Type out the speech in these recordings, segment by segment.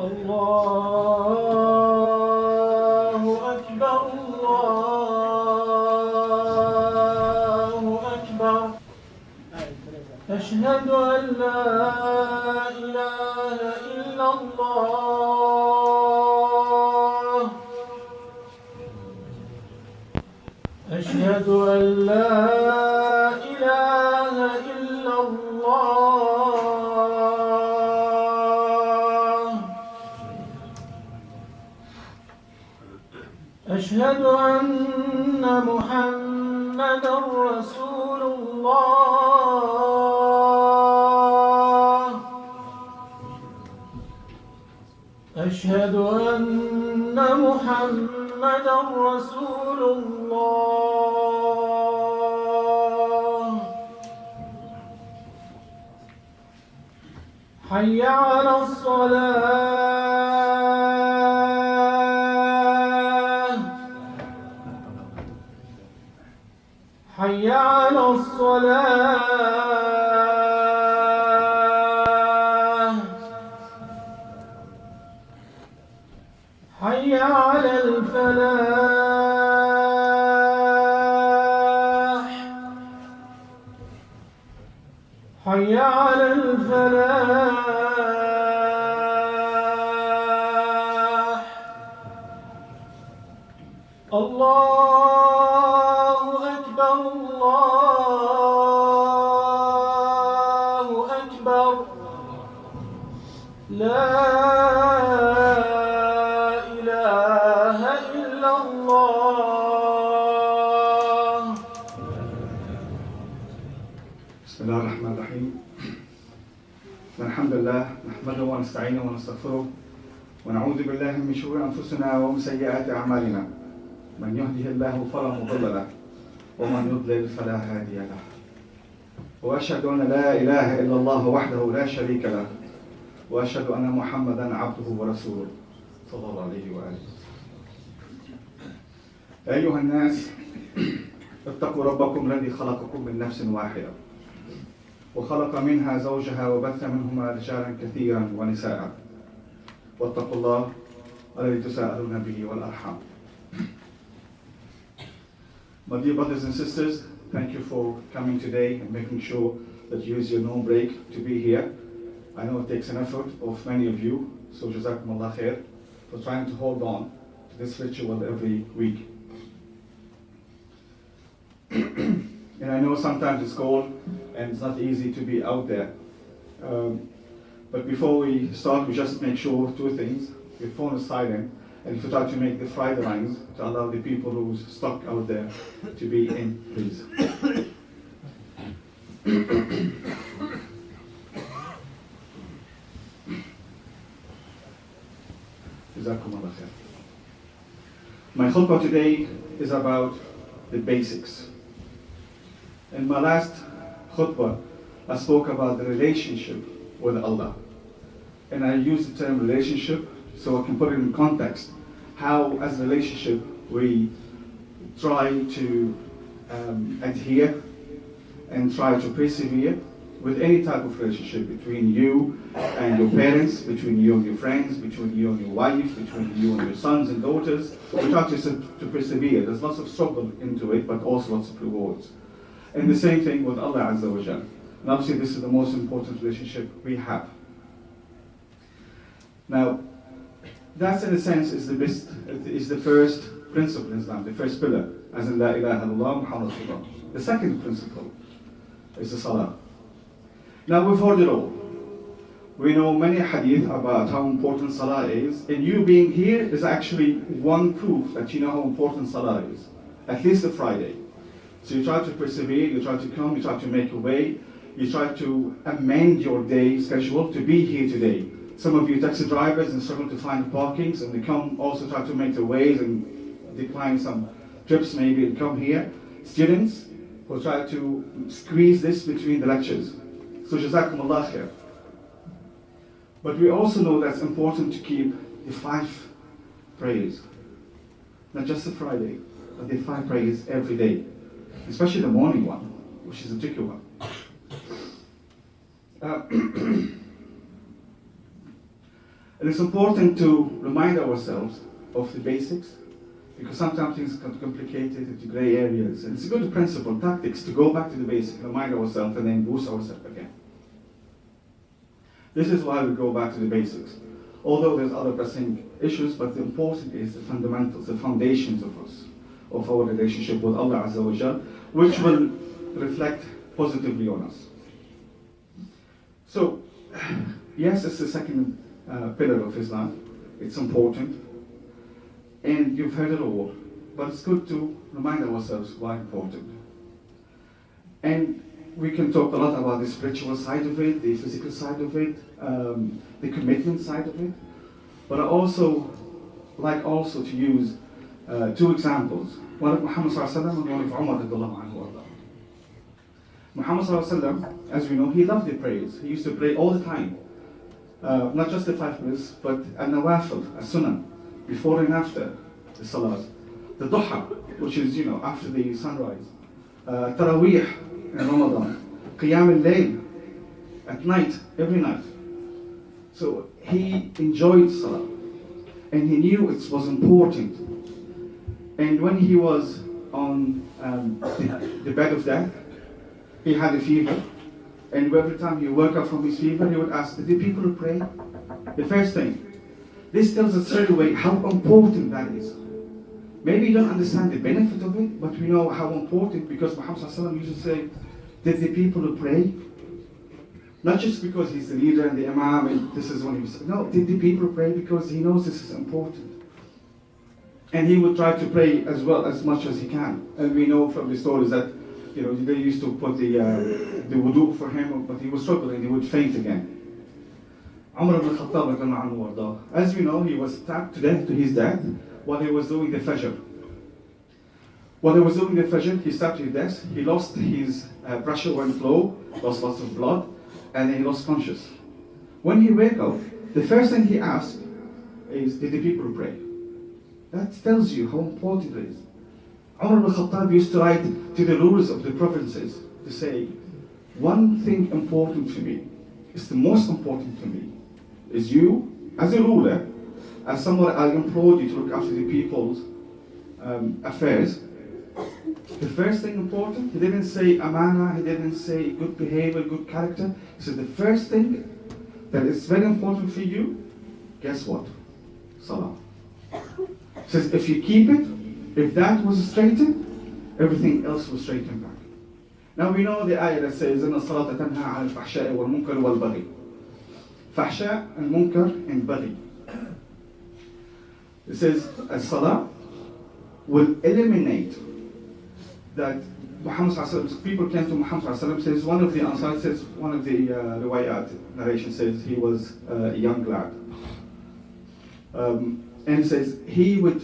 الله أكبر الله أكبر. أشهد أن لا إله إلا الله. أشهد أن أشهد أن محمدا رسول الله. أشهد أن محمدا رسول الله. حي على الصلاة. حي على الصلاة. حي على الفلاح. حي على الفلاح. الله بسم الله الرحمن الرحيم. الحمد لله نحمده ونستعينه ونستغفره ونعوذ بالله من شرور أنفسنا ومن سيئات أعمالنا. من يهده الله فلا مضل له ومن يضلل فلا هادي له. وأشهد أن لا إله إلا الله وحده لا شريك له وأشهد أن محمدا عبده ورسوله صلى الله عليه وآله. أيها الناس اتقوا ربكم الذي خلقكم من نفس واحدة. وخلق منها زوجها وبث منهما رجالا كثيرا ونساء واتقوا الله الذي تساءلون به والأرحام My dear brothers and sisters, thank you for coming today and making sure that you use your no break to be here. I know it takes an effort of many of you, so Jazakumullah khair for trying to hold on to this ritual every week. and I know sometimes it's cold and it's not easy to be out there. Um, but before we start, we just make sure two things. Your phone is silent, and if you try to make the Friday lines to allow the people who's stuck out there to be in, please. My khutbah today is about the basics. In my last khutbah, I spoke about the relationship with Allah. And I used the term relationship so I can put it in context. How, as a relationship, we try to um, adhere and try to persevere with any type of relationship between you and your parents, between you and your friends, between you and your wife, between you and your sons and daughters. We try to, to persevere. There's lots of struggle into it, but also lots of rewards. And the same thing with Allah Azza wa Jal. And obviously this is the most important relationship we have. Now, that in a sense is the best, is the first principle in Islam, the first pillar, as in La ilaha illallah Muhammad Rasulullah. The second principle is the salah. Now we've heard it all. We know many hadith about how important salah is, and you being here is actually one proof that you know how important salah is. At least the Friday. So you try to persevere, you try to come, you try to make a way, you try to amend your day schedule to be here today. Some of you taxi drivers and struggle to find parkings and they come also try to make the ways and decline some trips maybe and come here. Students will try to squeeze this between the lectures. So Jazakumullah khair. But we also know that's important to keep the five prayers. Not just the Friday, but the five prayers every day. Especially the morning one, which is a tricky one. Uh, And it's important to remind ourselves of the basics because sometimes things get complicated into gray areas. And it's a good principle, tactics, to go back to the basics, remind ourselves, and then boost ourselves again. This is why we go back to the basics. Although there's other pressing issues, but the important is the fundamentals, the foundations of us, of our relationship with Allah Azza wa Jal, which will reflect positively on us. So, yes, it's the second uh, pillar of Islam. It's important. And you've heard it all. But it's good to remind ourselves why important. And we can talk a lot about the spiritual side of it, the physical side of it, um, the commitment side of it. But I also like also to use uh, two examples. One of Muhammad and one of Umar anhu. Muhammad as we know, he loved the prayers. He used to pray all the time. Uh, not just the five minutes, but an-nawafil, a sunnah, before and after the salat. The duha, which is, you know, after the sunrise. Uh, Taraweeh in Ramadan. Qiyam al-layl, at night, every night. So he enjoyed salah. And he knew it was important. And when he was on um, the, bed of death, he had a fever. And every time he woke up from his fever, he would ask, Did the people to pray? The first thing. This tells us straight away how important that is. Maybe you don't understand the benefit of it, but we know how important because Muhammad used to say, Did the people pray? Not just because he's the leader and the imam and this is what he was. No, did the people pray because he knows this is important. And he would try to pray as well as much as he can. And we know from the stories that you know, they used to put the, uh, the wudu for him, but he was struggling, he would faint again. Umar ibn Khattab, as you know, he was stabbed to death to his death while he was doing the Fajr. While he was doing the Fajr, he stabbed to his death, he lost his uh, pressure went low, lost lots of blood, and he lost conscious. When he wake up, the first thing he asked is, did the people pray? That tells you how important it is. Umar ibn Khattab used to write to the rulers of the provinces to say, one thing important to me, is the most important to me, is you, as a ruler, as someone I implore you to look after the people's um, affairs. The first thing important, he didn't say amana, he didn't say good behavior, good character. He said the first thing that is very important for you, guess what? Salah He says if you keep it, if that was straightened, everything else was straightened back. Now we know the ayah that says, إن الصلاة تنهى عن الفحشاء والمنكر والبغي. Fahsha and munkar and baghi. It says, as salah will eliminate that Muhammad people came to Muhammad says one of the Ansar says one of the uh, riwayat narration says he was uh, a young lad um, and says he would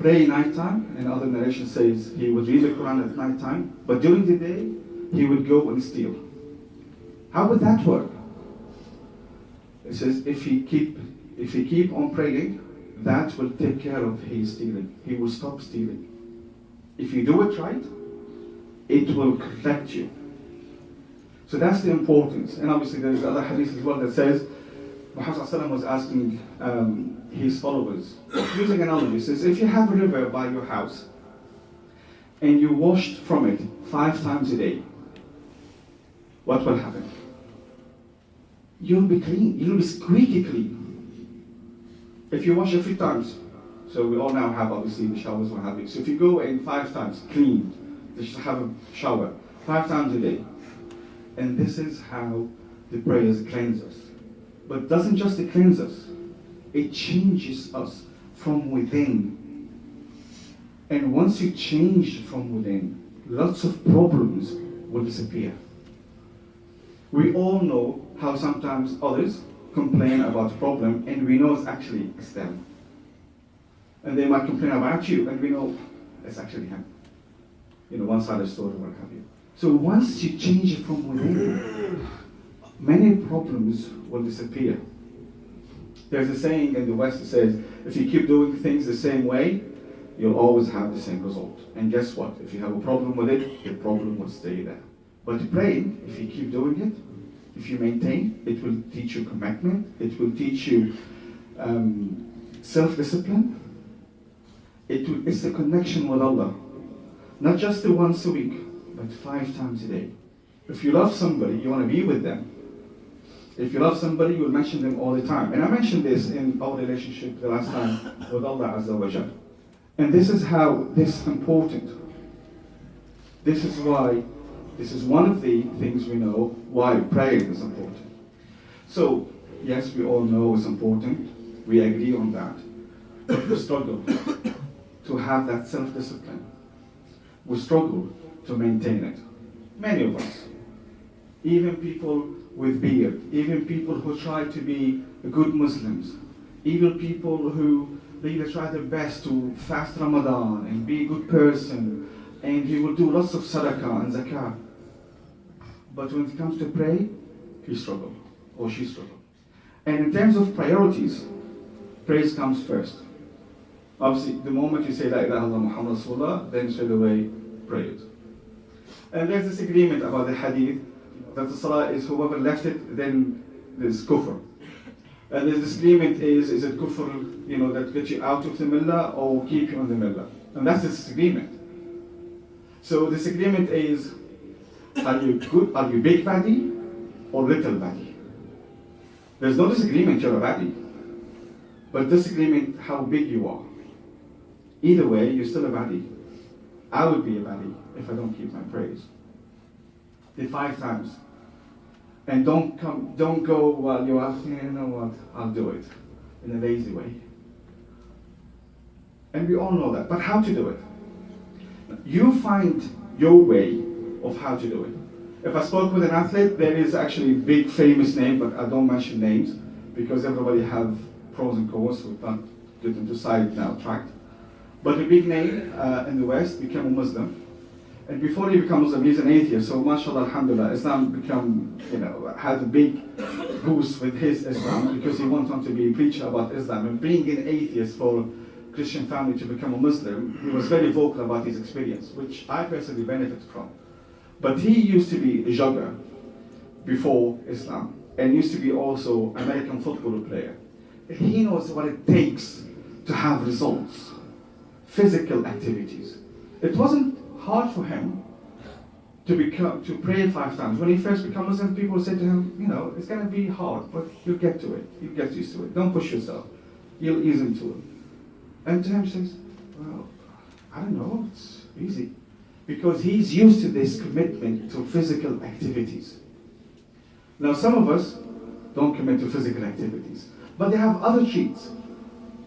pray nighttime, and other narration says he would read the Quran at nighttime, but during the day he would go and steal. How would that work? It says if he keep if he keep on praying, that will take care of his stealing. He will stop stealing. If you do it right, it will protect you. So that's the importance. And obviously there's other hadith as well that says Muhammad was asking um, his followers, using an analogy, says, if you have a river by your house and you washed from it five times a day, what will happen? You'll be clean. You'll be squeaky clean. If you wash a few times, so we all now have obviously the showers, have you. So if you go in five times, clean, just have a shower five times a day, and this is how the prayers cleanse us. But doesn't just cleanse us, it changes us from within. And once you change from within, lots of problems will disappear. We all know how sometimes others complain about a problem and we know it's actually it's them. And they might complain about you and we know it's actually him. You know, one side of the story, what have you. So once you change from within, many problems will disappear. There's a saying in the West that says, if you keep doing things the same way, you'll always have the same result. And guess what? If you have a problem with it, the problem will stay there. But praying, if you keep doing it, if you maintain, it will teach you commitment, it will teach you um, self-discipline. It, it's the connection with Allah. Not just the once a week, but five times a day. If you love somebody, you want to be with them. If you love somebody, you'll mention them all the time. And I mentioned this in our relationship the last time with Allah Azza wa Jal. And this is how this is important. This is why, this is one of the things we know why praying is important. So, yes, we all know it's important. We agree on that. But we struggle to have that self-discipline. We struggle to maintain it. Many of us. Even people with beard, even people who try to be good Muslims, even people who really try their best to fast Ramadan and be a good person, and he will do lots of sadaqah and zakah. But when it comes to pray, he struggle or she struggle. And in terms of priorities, praise comes first. Obviously, the moment you say La ilaha illallah Muhammad Rasulullah, then straight away pray it. And there's this agreement about the hadith that the salah is whoever left it, then there's kufr. And this disagreement is, is it kufr, you know, that gets you out of the millah or keep you in the millah? And that's the disagreement. So the disagreement is, are you good, are you big body or little body? There's no disagreement you're a body, but disagreement how big you are. Either way, you're still a body. I would be a body if I don't keep my praise. The five times. And don't come, don't go while you're asking, you know what, I'll do it in a lazy way. And we all know that. But how to do it? You find your way of how to do it. If I spoke with an athlete, there is actually a big famous name, but I don't mention names because everybody have pros and cons, so we can't get into side now tracked. But a big name uh, in the West became a Muslim. And before he becomes Muslim, he's an atheist. So mashallah, alhamdulillah, Islam become, you know, had a big boost with his Islam because he went on to be a preacher about Islam. And being an atheist for Christian family to become a Muslim, he was very vocal about his experience, which I personally benefited from. But he used to be a jogger before Islam and used to be also American football player. He knows what it takes to have results, physical activities. It wasn't hard for him to become to pray five times. When he first became Muslim, people said to him, you know, it's going to be hard, but you'll get to it. You'll get used to it. Don't push yourself. You'll ease into it. And to him says, well, I don't know, it's easy. Because he's used to this commitment to physical activities. Now, some of us don't commit to physical activities, but they have other cheats.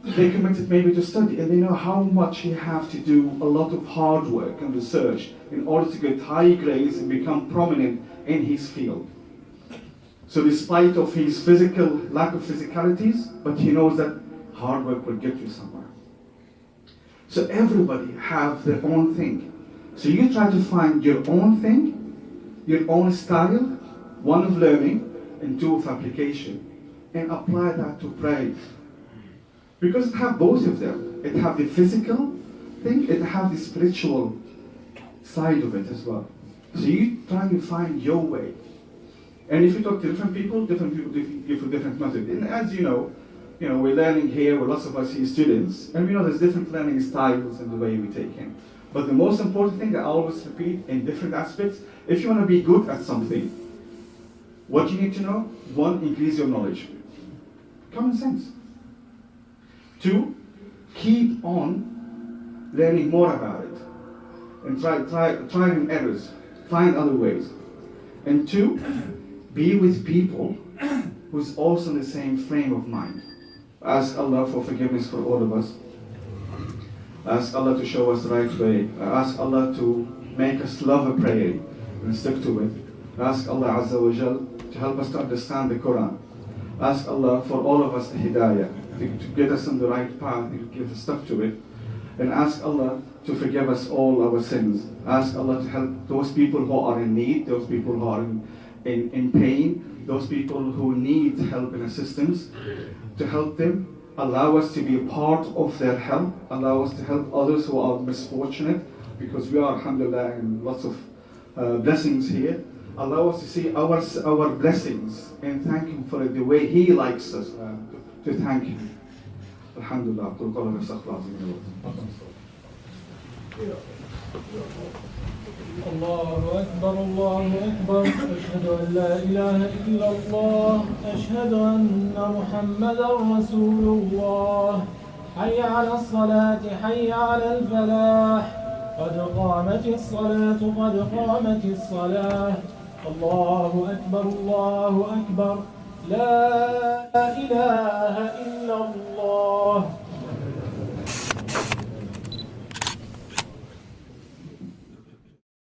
They committed maybe to study, and they know how much you have to do a lot of hard work and research in order to get high grades and become prominent in his field. So despite of his physical lack of physicalities, but he knows that hard work will get you somewhere. So everybody have their own thing. So you try to find your own thing, your own style, one of learning and two of application, and apply that to praise. Because it have both of them. It have the physical thing, it have the spiritual side of it as well. So you try to find your way. And if you talk to different people, different people give different method. And as you know, you know, we're learning here, with lots of us here students, and we know there's different learning styles and the way we take in. But the most important thing that I always repeat in different aspects, if you want to be good at something, what you need to know, one, increase your knowledge. Common sense. Two, keep on learning more about it. And try, try, trying errors. Find other ways. And two, be with people who's also in the same frame of mind. Ask Allah for forgiveness for all of us. Ask Allah to show us the right way. Ask Allah to make us love a prayer and stick to it. Ask Allah Azza wa Jal to help us to understand the Quran. Ask Allah for all of us the hidayah, to, get us on the right path, to get us stuck to it. And ask Allah to forgive us all our sins. Ask Allah to help those people who are in need, those people who are in, in, in pain, those people who need help and assistance, to help them. Allow us to be a part of their help. Allow us to help others who are misfortunate, because we are, alhamdulillah, in lots of uh, blessings here. Allow us to see our, our blessings and thank Him for it the way He likes us uh, to thank Him. Alhamdulillah, قل قول الله العظيم الله أكبر الله أكبر. أشهد أن لا إله إلا الله. أشهد أن محمدا رسول الله. حي على الصلاة حي على الفلاح. قد قامت الصلاة قد قامت الصلاة. الله أكبر الله أكبر. لا إله إلا الله